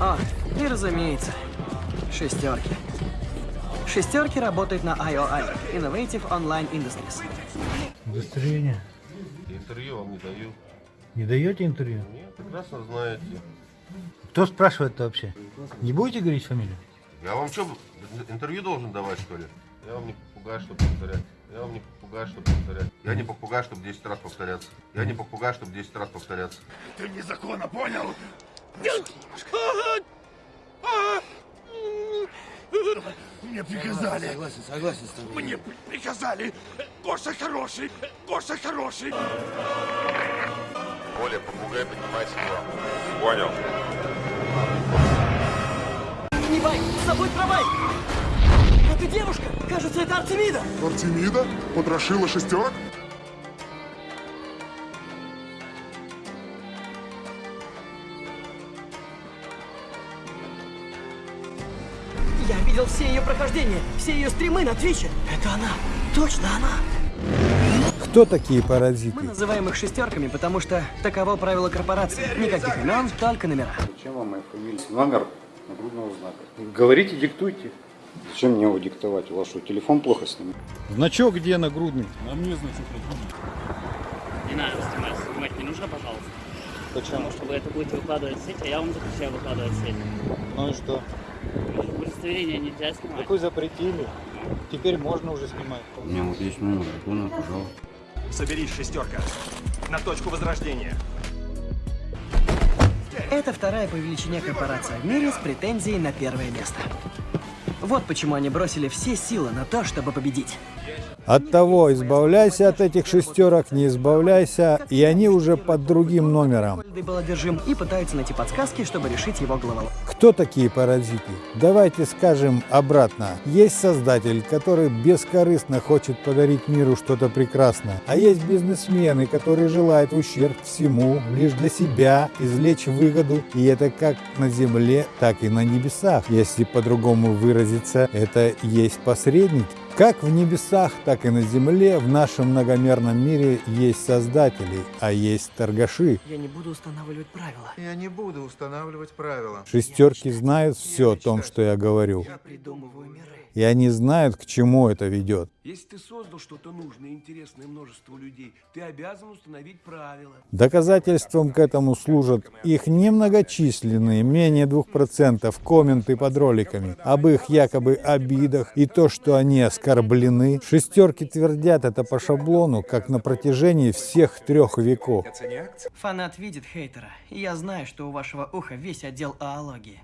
О, и разумеется, шестерки. Шестерки работают на IOI, Innovative Online Industries. Удостоверение. Интервью вам не даю. Не даете интервью? Нет, прекрасно знаете. Кто спрашивает-то вообще? Не будете говорить фамилию? Я вам что, интервью должен давать, что ли? Я вам не попугай, чтобы повторять. Я вам не попугай, чтобы повторять. Я не попугай, чтобы 10 раз повторяться. Я не попугай, чтобы 10 раз повторяться. Ты незаконно понял? Мне приказали. Согласен, согласен с тобой. Мне при- приказали. Гоша хороший. Гоша хороший. Оля, попугай поднимайся к вам. Понял. Не бай, забудь про бай! Это девушка! Кажется, это Артемида! Артемида? Потрошила шестерок? Я видел все ее прохождения, все ее стримы на Твиче. Это она! Точно она! Кто такие паразиты? Мы называем их шестерками, потому что таково правило корпорации. Никаких имен, только номера. Зачем вам моя фамилия? Номер нагрудного знака. Говорите, диктуйте. Зачем мне его диктовать? У вас что, телефон плохо снимает? Значок где нагрудный? Не надо снимать, снимать не нужно, пожалуйста. Потому что вы это будете выкладывать в сеть, а я вам запрещаю выкладывать в сеть. Ну и что? Удостоверение нельзя снимать. Такой запретили. Теперь можно уже снимать. У меня вот есть номер телефона, пожалуйста. Соберись, шестерка. На точку возрождения. Это вторая по величине корпорация в мире с претензией на первое место. Вот почему они бросили все силы на то, чтобы победить. От того, избавляйся от этих шестерок, не избавляйся, и они уже под другим номером. Был одержим и пытаются найти подсказки, чтобы решить его головоломку. Кто такие паразиты? Давайте скажем обратно. Есть создатель, который бескорыстно хочет подарить миру что-то прекрасное. А есть бизнесмены, которые желают ущерб всему, лишь для себя, извлечь выгоду. И это как на земле, так и на небесах. Если по-другому выразиться, это есть посредники. Как в небесах, так и на земле в нашем многомерном мире есть создатели, а есть торгаши. Я не буду устанавливать правила. Я не буду устанавливать правила. Шестерки знают все о том, что я говорю. Я придумываю миры. И они знают, к чему это ведет. Если ты создал что-то нужное и интересное множеству людей, ты обязан установить правила. Доказательством к этому служат их немногочисленные, менее 2% комменты под роликами об их якобы обидах и то, что они оскорблены. Шестерки твердят это по шаблону, как на протяжении всех трех веков. Фанат видит хейтера, и я знаю, что у вашего уха весь отдел аологии.